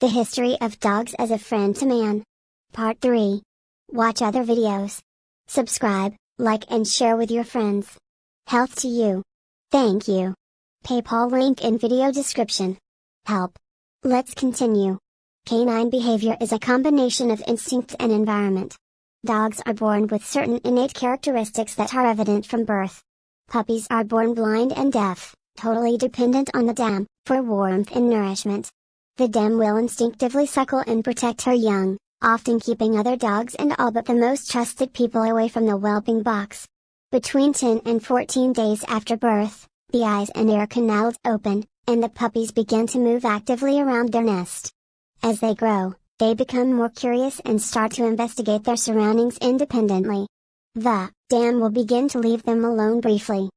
The History of Dogs as a Friend to Man. Part 3. Watch other videos. Subscribe, like and share with your friends. Health to you. Thank you. PayPal link in video description. Help. Let's continue. Canine behavior is a combination of instinct and environment. Dogs are born with certain innate characteristics that are evident from birth. Puppies are born blind and deaf, totally dependent on the dam, for warmth and nourishment. The dam will instinctively suckle and protect her young, often keeping other dogs and all but the most trusted people away from the whelping box. Between 10 and 14 days after birth, the eyes and ear canals open, and the puppies begin to move actively around their nest. As they grow, they become more curious and start to investigate their surroundings independently. The dam will begin to leave them alone briefly,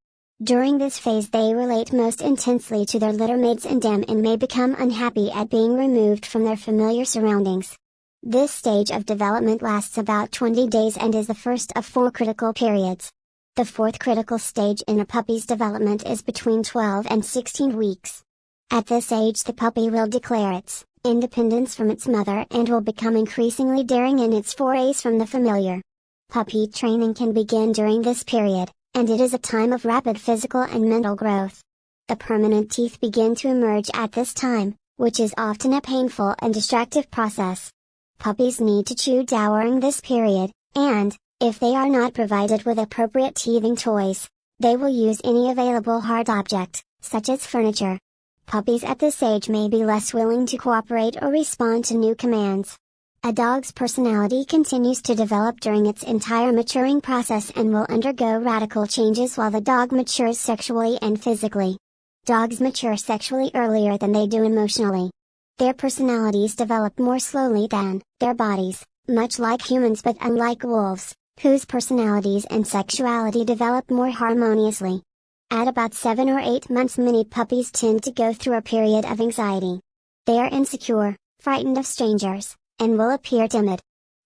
during this phase they relate most intensely to their littermates and dam and may become unhappy at being removed from their familiar surroundings. This stage of development lasts about 20 days and is the first of four critical periods. The fourth critical stage in a puppy's development is between 12 and 16 weeks. At this age the puppy will declare its independence from its mother and will become increasingly daring in its forays from the familiar. Puppy training can begin during this period and it is a time of rapid physical and mental growth. The permanent teeth begin to emerge at this time, which is often a painful and distractive process. Puppies need to chew during this period, and, if they are not provided with appropriate teething toys, they will use any available hard object, such as furniture. Puppies at this age may be less willing to cooperate or respond to new commands, a dog's personality continues to develop during its entire maturing process and will undergo radical changes while the dog matures sexually and physically. Dogs mature sexually earlier than they do emotionally. Their personalities develop more slowly than their bodies, much like humans but unlike wolves, whose personalities and sexuality develop more harmoniously. At about 7 or 8 months many puppies tend to go through a period of anxiety. They are insecure, frightened of strangers, and will appear timid.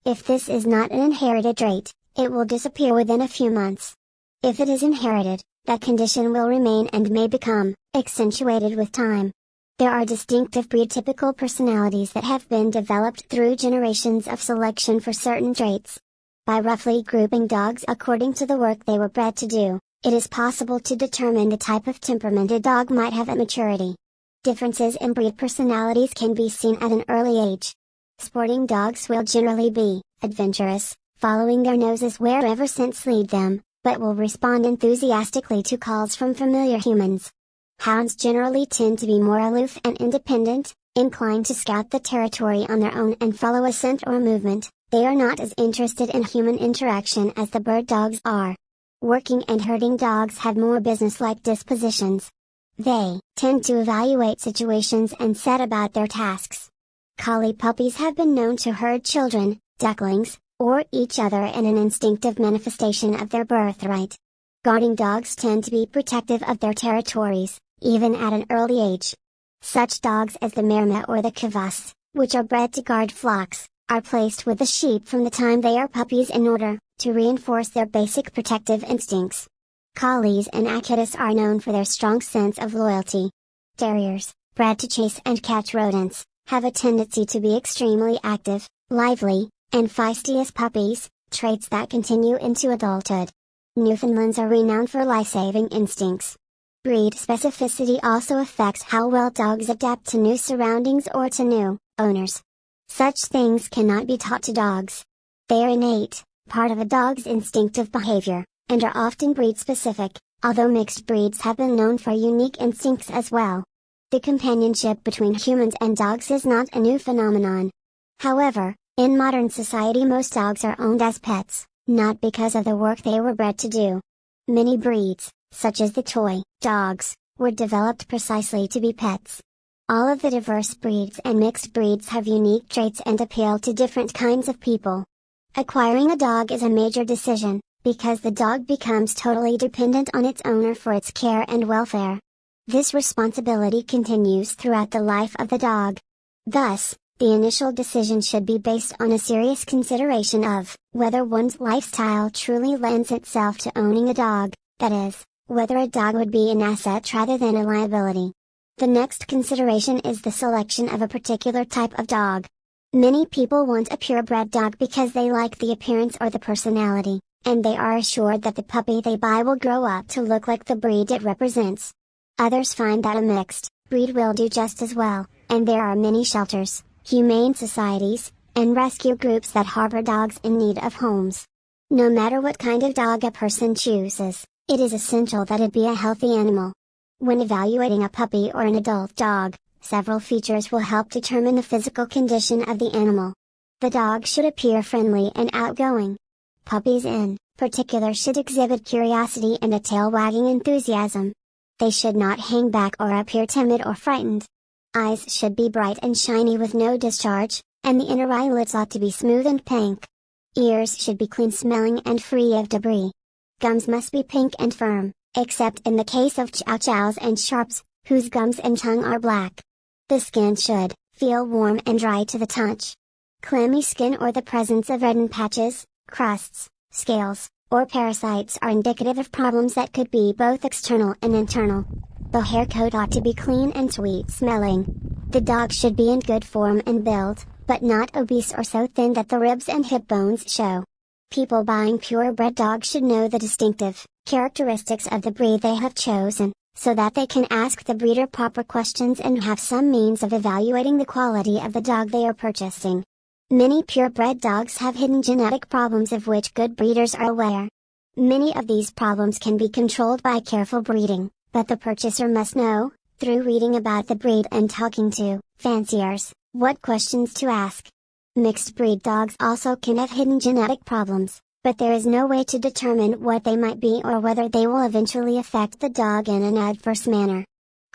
If this is not an inherited trait, it will disappear within a few months. If it is inherited, that condition will remain and may become accentuated with time. There are distinctive breed typical personalities that have been developed through generations of selection for certain traits. By roughly grouping dogs according to the work they were bred to do, it is possible to determine the type of temperament a dog might have at maturity. Differences in breed personalities can be seen at an early age. Sporting dogs will generally be adventurous, following their noses wherever scents lead them, but will respond enthusiastically to calls from familiar humans. Hounds generally tend to be more aloof and independent, inclined to scout the territory on their own and follow a scent or movement, they are not as interested in human interaction as the bird dogs are. Working and herding dogs have more business-like dispositions. They tend to evaluate situations and set about their tasks. Collie puppies have been known to herd children, ducklings, or each other in an instinctive manifestation of their birthright. Guarding dogs tend to be protective of their territories, even at an early age. Such dogs as the Maremma or the Kuvasz, which are bred to guard flocks, are placed with the sheep from the time they are puppies in order to reinforce their basic protective instincts. Collies and Akitas are known for their strong sense of loyalty. Terriers, bred to chase and catch rodents, have a tendency to be extremely active, lively, and feisty as puppies, traits that continue into adulthood. Newfoundlands are renowned for life-saving instincts. Breed specificity also affects how well dogs adapt to new surroundings or to new owners. Such things cannot be taught to dogs. They are innate, part of a dog's instinctive behavior, and are often breed specific, although mixed breeds have been known for unique instincts as well. The companionship between humans and dogs is not a new phenomenon. However, in modern society most dogs are owned as pets, not because of the work they were bred to do. Many breeds, such as the toy dogs, were developed precisely to be pets. All of the diverse breeds and mixed breeds have unique traits and appeal to different kinds of people. Acquiring a dog is a major decision, because the dog becomes totally dependent on its owner for its care and welfare. This responsibility continues throughout the life of the dog. Thus, the initial decision should be based on a serious consideration of whether one's lifestyle truly lends itself to owning a dog, that is, whether a dog would be an asset rather than a liability. The next consideration is the selection of a particular type of dog. Many people want a purebred dog because they like the appearance or the personality, and they are assured that the puppy they buy will grow up to look like the breed it represents. Others find that a mixed breed will do just as well, and there are many shelters, humane societies, and rescue groups that harbor dogs in need of homes. No matter what kind of dog a person chooses, it is essential that it be a healthy animal. When evaluating a puppy or an adult dog, Several features will help determine the physical condition of the animal. The dog should appear friendly and outgoing. Puppies in particular should exhibit curiosity and a tail wagging enthusiasm. They should not hang back or appear timid or frightened. Eyes should be bright and shiny with no discharge, and the inner eyelids ought to be smooth and pink. Ears should be clean smelling and free of debris. Gums must be pink and firm, except in the case of chow chows and shar-peis, whose gums and tongue are black. The skin should feel warm and dry to the touch. Clammy skin or the presence of reddened patches, crusts, scales, or parasites are indicative of problems that could be both external and internal. The hair coat ought to be clean and sweet smelling. The dog should be in good form and build, but not obese or so thin that the ribs and hip bones show. People buying purebred dogs should know the distinctive characteristics of the breed they have chosen, so that they can ask the breeder proper questions and have some means of evaluating the quality of the dog they are purchasing. Many purebred dogs have hidden genetic problems of which good breeders are aware. Many of these problems can be controlled by careful breeding, but the purchaser must know, through reading about the breed and talking to fanciers, what questions to ask. Mixed breed dogs also can have hidden genetic problems, but there is no way to determine what they might be or whether they will eventually affect the dog in an adverse manner.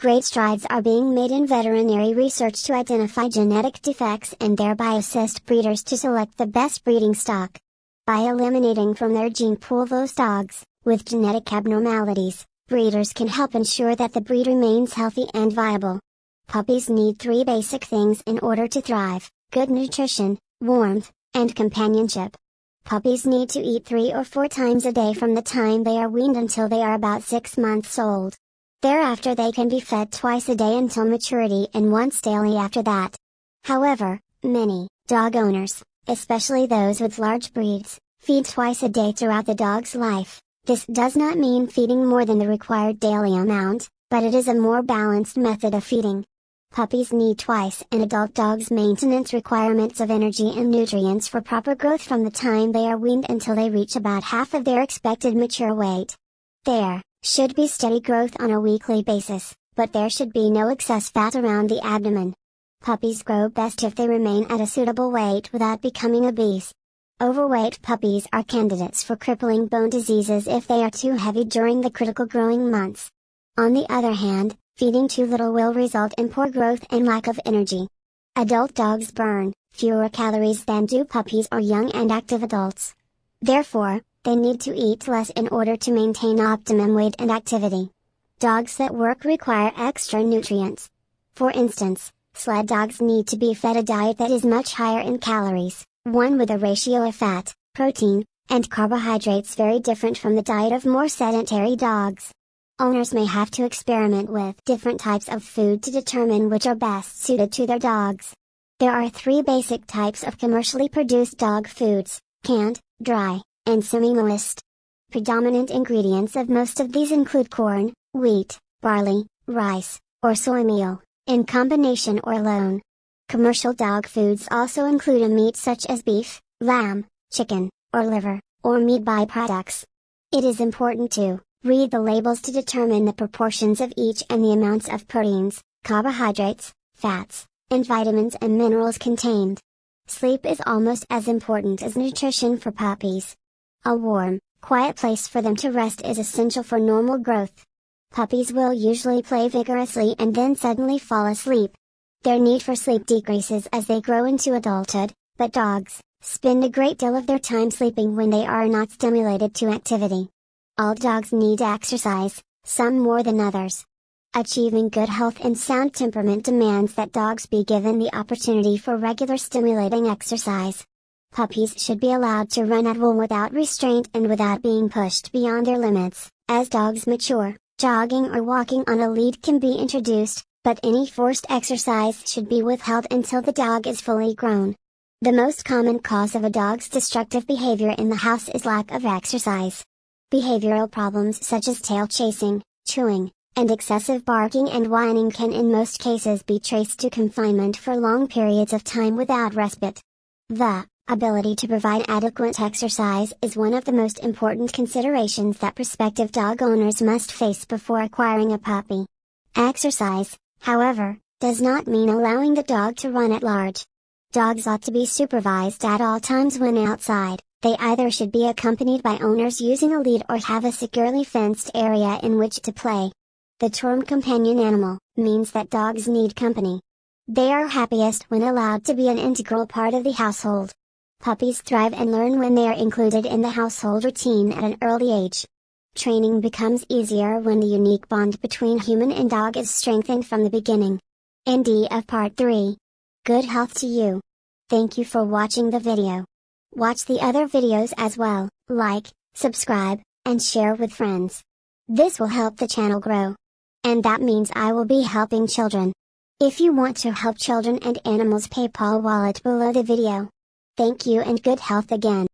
Great strides are being made in veterinary research to identify genetic defects and thereby assist breeders to select the best breeding stock. By eliminating from their gene pool those dogs with genetic abnormalities, breeders can help ensure that the breed remains healthy and viable. Puppies need three basic things in order to thrive good nutrition, warmth, and companionship. Puppies need to eat three or four times a day from the time they are weaned until they are about six months old. Thereafter they can be fed twice a day until maturity and once daily after that. However, many dog owners, especially those with large breeds, feed twice a day throughout the dog's life. This does not mean feeding more than the required daily amount, but it is a more balanced method of feeding. Puppies need twice an adult dog's maintenance requirements of energy and nutrients for proper growth from the time they are weaned until they reach about half of their expected mature weight. There should be steady growth on a weekly basis, but there should be no excess fat around the abdomen. Puppies grow best if they remain at a suitable weight without becoming obese. Overweight puppies are candidates for crippling bone diseases if they are too heavy during the critical growing months. On the other hand, Feeding too little will result in poor growth and lack of energy. Adult dogs burn fewer calories than do puppies or young and active adults. Therefore, they need to eat less in order to maintain optimum weight and activity. Dogs that work require extra nutrients. For instance, sled dogs need to be fed a diet that is much higher in calories, one with a ratio of fat, protein, and carbohydrates very different from the diet of more sedentary dogs. Owners may have to experiment with different types of food to determine which are best suited to their dogs. There are three basic types of commercially produced dog foods, canned, dry, and semi-moist. Predominant ingredients of most of these include corn, wheat, barley, rice, or soy meal, in combination or alone. Commercial dog foods also include a meat such as beef, lamb, chicken, or liver, or meat byproducts. It is important to Read the labels to determine the proportions of each and the amounts of proteins, carbohydrates, fats, and vitamins and minerals contained. Sleep is almost as important as nutrition for puppies. A warm, quiet place for them to rest is essential for normal growth. Puppies will usually play vigorously and then suddenly fall asleep. Their need for sleep decreases as they grow into adulthood, but dogs spend a great deal of their time sleeping when they are not stimulated to activity. All dogs need exercise, some more than others. Achieving good health and sound temperament demands that dogs be given the opportunity for regular stimulating exercise. Puppies should be allowed to run at will without restraint and without being pushed beyond their limits. As dogs mature, jogging or walking on a lead can be introduced, But any forced exercise should be withheld until the dog is fully grown. The most common cause of a dog's destructive behavior in the house is lack of exercise. Behavioral problems such as tail chasing, chewing, and excessive barking and whining can in most cases be traced to confinement for long periods of time without respite. The ability to provide adequate exercise is one of the most important considerations that prospective dog owners must face before acquiring a puppy. Exercise, however, does not mean allowing the dog to run at large. Dogs ought to be supervised at all times when outside, they either should be accompanied by owners using a lead or have a securely fenced area in which to play. The term companion animal means that dogs need company. They are happiest when allowed to be an integral part of the household. Puppies thrive and learn when they are included in the household routine at an early age. Training becomes easier when the unique bond between human and dog is strengthened from the beginning. End of Part 3. Good health to you. Thank you for watching the video. Watch the other videos as well, like, subscribe, and share with friends. This will help the channel grow. And that means I will be helping children. If you want to help children and animals PayPal wallet below the video. Thank you and good health again.